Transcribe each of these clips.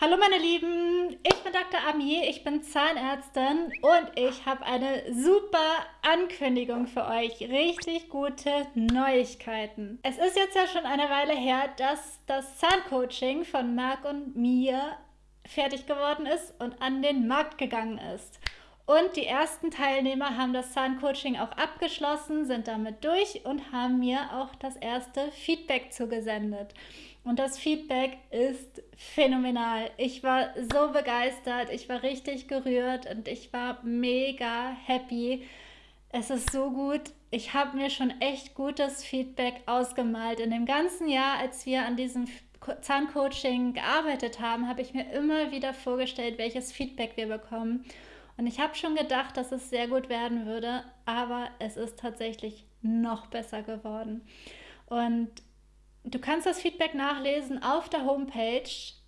Hallo meine Lieben, ich bin Dr. Ami, ich bin Zahnärztin und ich habe eine super Ankündigung für euch. Richtig gute Neuigkeiten. Es ist jetzt ja schon eine Weile her, dass das Zahncoaching von Marc und mir fertig geworden ist und an den Markt gegangen ist. Und die ersten Teilnehmer haben das Zahncoaching auch abgeschlossen, sind damit durch und haben mir auch das erste Feedback zugesendet. Und das Feedback ist phänomenal. Ich war so begeistert, ich war richtig gerührt und ich war mega happy. Es ist so gut. Ich habe mir schon echt gutes Feedback ausgemalt. In dem ganzen Jahr, als wir an diesem Zahncoaching gearbeitet haben, habe ich mir immer wieder vorgestellt, welches Feedback wir bekommen. Und ich habe schon gedacht, dass es sehr gut werden würde, aber es ist tatsächlich noch besser geworden. Und Du kannst das Feedback nachlesen auf der Homepage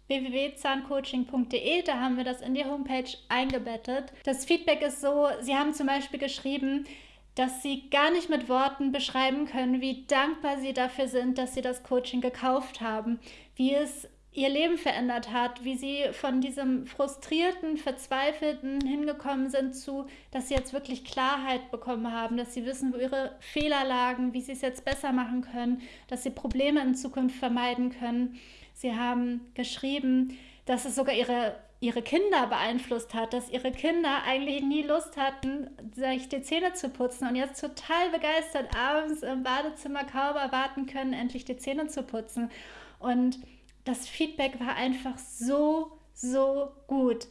www.zahncoaching.de. Da haben wir das in die Homepage eingebettet. Das Feedback ist so, Sie haben zum Beispiel geschrieben, dass Sie gar nicht mit Worten beschreiben können, wie dankbar Sie dafür sind, dass Sie das Coaching gekauft haben, wie es ihr Leben verändert hat, wie sie von diesem frustrierten, verzweifelten hingekommen sind zu, dass sie jetzt wirklich Klarheit bekommen haben, dass sie wissen, wo ihre Fehler lagen, wie sie es jetzt besser machen können, dass sie Probleme in Zukunft vermeiden können. Sie haben geschrieben, dass es sogar ihre, ihre Kinder beeinflusst hat, dass ihre Kinder eigentlich nie Lust hatten, sich die Zähne zu putzen und jetzt total begeistert abends im Badezimmer kaum erwarten können, endlich die Zähne zu putzen. Und das Feedback war einfach so, so gut.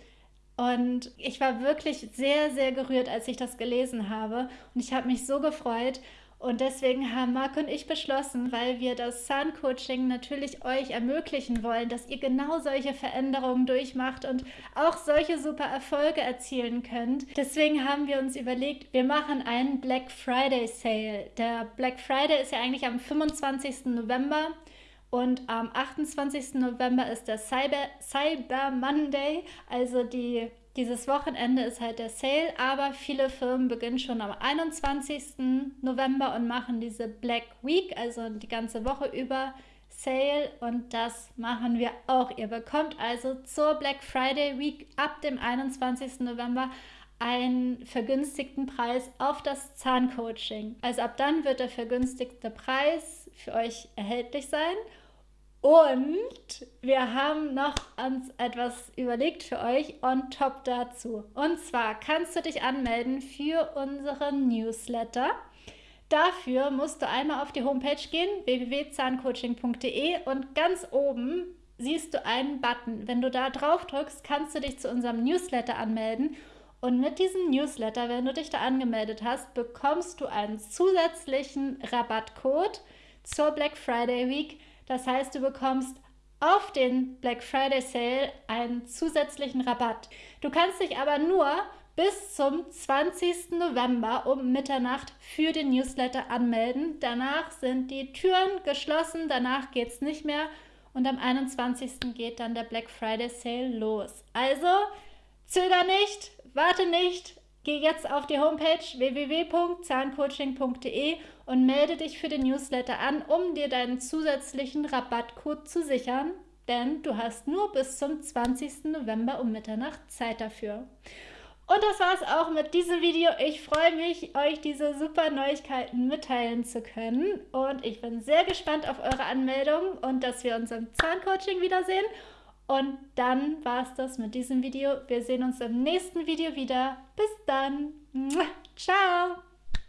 Und ich war wirklich sehr, sehr gerührt, als ich das gelesen habe. Und ich habe mich so gefreut. Und deswegen haben Marc und ich beschlossen, weil wir das Sun-Coaching natürlich euch ermöglichen wollen, dass ihr genau solche Veränderungen durchmacht und auch solche super Erfolge erzielen könnt. Deswegen haben wir uns überlegt, wir machen einen Black Friday Sale. Der Black Friday ist ja eigentlich am 25. November. Und am 28. November ist der Cyber, Cyber Monday, also die, dieses Wochenende ist halt der Sale, aber viele Firmen beginnen schon am 21. November und machen diese Black Week, also die ganze Woche über Sale und das machen wir auch. Ihr bekommt also zur Black Friday Week ab dem 21. November einen vergünstigten Preis auf das Zahncoaching. Also ab dann wird der vergünstigte Preis für euch erhältlich sein und wir haben noch uns etwas überlegt für euch on top dazu. Und zwar kannst du dich anmelden für unseren Newsletter. Dafür musst du einmal auf die Homepage gehen, www.zahncoaching.de und ganz oben siehst du einen Button. Wenn du da drauf drückst, kannst du dich zu unserem Newsletter anmelden. Und mit diesem Newsletter, wenn du dich da angemeldet hast, bekommst du einen zusätzlichen Rabattcode zur Black Friday Week das heißt, du bekommst auf den Black Friday Sale einen zusätzlichen Rabatt. Du kannst dich aber nur bis zum 20. November um Mitternacht für den Newsletter anmelden. Danach sind die Türen geschlossen, danach geht es nicht mehr und am 21. geht dann der Black Friday Sale los. Also zöger nicht, warte nicht, Geh jetzt auf die Homepage www.zahncoaching.de und melde dich für den Newsletter an, um dir deinen zusätzlichen Rabattcode zu sichern, denn du hast nur bis zum 20. November um Mitternacht Zeit dafür. Und das war es auch mit diesem Video. Ich freue mich, euch diese super Neuigkeiten mitteilen zu können. Und ich bin sehr gespannt auf eure Anmeldung und dass wir uns im Zahncoaching wiedersehen. Und dann war es das mit diesem Video. Wir sehen uns im nächsten Video wieder. Bis dann. Ciao.